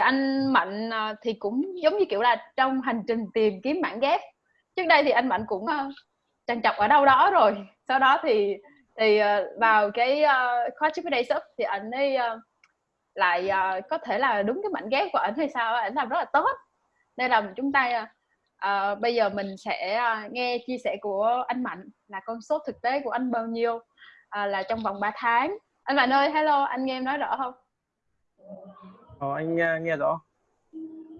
anh mạnh à, thì cũng giống như kiểu là trong hành trình tìm kiếm bản ghép. Trước đây thì anh mạnh cũng à, trằn trọc ở đâu đó rồi. Sau đó thì thì à, vào cái uh, khóa chip day sub thì anh ấy uh, lại uh, có thể là đúng cái mảnh ghép của anh hay sao anh làm rất là tốt. Nên là chúng ta uh, bây giờ mình sẽ uh, nghe chia sẻ của anh mạnh là con số thực tế của anh bao nhiêu uh, là trong vòng 3 tháng. Anh mạnh ơi hello anh nghe em nói rõ không? Ồ, anh uh, nghe rõ.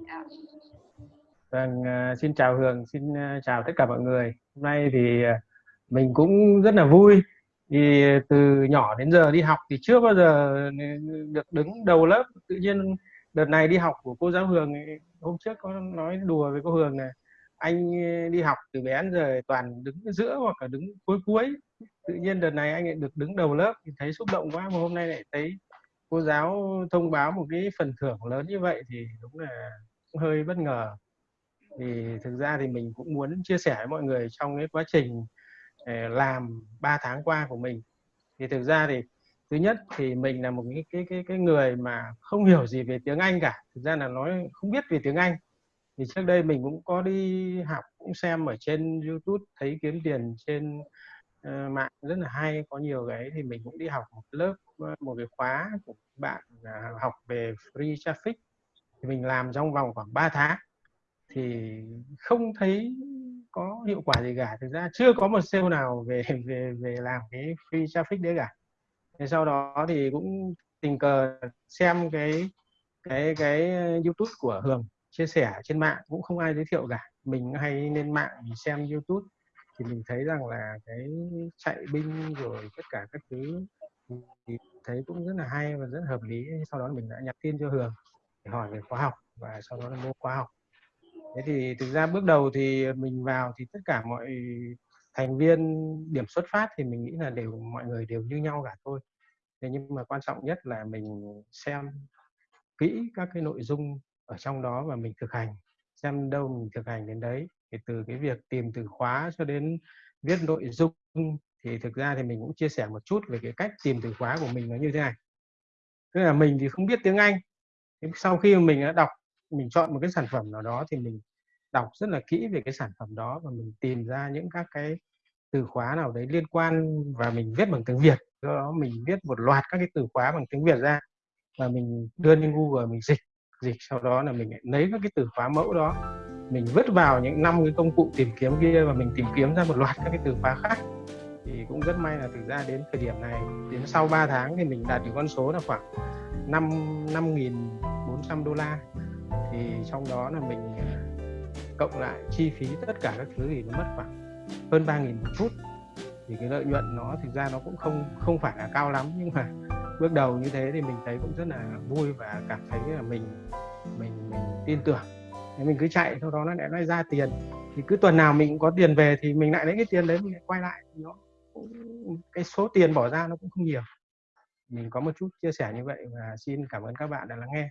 Yeah. vâng uh, xin chào hường xin uh, chào tất cả mọi người. Hôm nay thì uh, mình cũng rất là vui thì từ nhỏ đến giờ đi học thì chưa bao giờ được đứng đầu lớp. Tự nhiên đợt này đi học của cô giáo Hường hôm trước có nói đùa với cô Hường này anh đi học từ bé đến giờ toàn đứng giữa hoặc là đứng cuối cuối. Tự nhiên đợt này anh lại được đứng đầu lớp thì thấy xúc động quá mà hôm nay lại thấy cô giáo thông báo một cái phần thưởng lớn như vậy thì đúng là cũng hơi bất ngờ. Thì thực ra thì mình cũng muốn chia sẻ với mọi người trong cái quá trình ờ, làm 3 tháng qua của mình. Thì thực ra thì thứ nhất thì mình là một cái cái cái cái người mà không hiểu gì về tiếng Anh cả. Thực ra là nói không biết về tiếng Anh. Thì trước đây mình cũng có đi học, cũng xem ở trên YouTube, thấy kiếm tiền trên uh, mạng rất là hay. Có nhiều cái thì mình cũng đi học một lớp ờ, một cái khóa của bạn uh, học về free traffic. Thì mình làm trong vòng khoảng 3 tháng. Thì không thấy có hiệu quả gì cả. Thực ra chưa có một sale nào về về về làm cái free traffic đấy cả. Thế sau đó thì cũng tình cờ xem cái cái cái youtube của hường chia sẻ trên mạng. Cũng không ai giới thiệu cả. Mình hay lên mạng mình xem youtube thì mình thấy rằng là cái chạy binh rồi tất cả các thứ thì thấy cũng rất là hay và rất hợp lý. Sau đó mình đã nhắn tin cho hường để hỏi về khóa học và sau đó là mua khóa học. Thế thì thực ra bước đầu thì mình vào thì tất cả mọi thành viên điểm xuất phát thì mình nghĩ là đều, mọi người đều như nhau cả thôi. Thế nhưng mà quan trọng nhất là mình xem kỹ các cái nội dung ở trong đó và mình thực hành xem đâu mình thực hành đến đấy. Thì từ cái việc tìm từ khóa cho đến viết nội dung thì thực ra thì mình cũng chia sẻ một chút về cái cách tìm từ khóa của mình nó như thế này. Tức là mình thì không biết tiếng Anh. Sau khi mình đã đọc, mình chọn một cái sản phẩm nào đó thì mình đọc rất là kỹ về cái sản phẩm đó và mình tìm ra những các cái từ khóa nào đấy liên quan và mình viết bằng tiếng Việt. Do đó mình viết một loạt các cái từ khóa bằng tiếng Việt ra và mình đưa lên Google, mình dịch dịch sau đó là mình lấy các cái từ khóa mẫu đó, mình vứt vào những năm cái công cụ tìm kiếm kia và mình tìm kiếm ra một loạt các cái từ khóa khác. Thì cũng rất may là thực ra đến thời điểm này, đến sau 3 tháng thì mình đạt được con số là khoảng 5 5.400 đô la. Thì trong đó là mình à, cộng lại chi phí tất cả các thứ thì nó mất khoảng hơn 3.000 một phút thì cái lợi nhuận nó thực ra nó cũng không không phải là cao lắm nhưng mà bước đầu như thế thì mình thấy cũng rất là vui và cảm thấy là mình mình mình tin tưởng. Thì mình cứ chạy, sau đó nó lại nó ra tiền. Thì cứ tuần nào mình cũng có tiền về thì mình lại lấy cái tiền đấy mình lại quay lại. Nó cái số tiền bỏ ra nó cũng không nhiều. Mình có một chút chia sẻ như vậy và xin cảm ơn các bạn đã lắng nghe.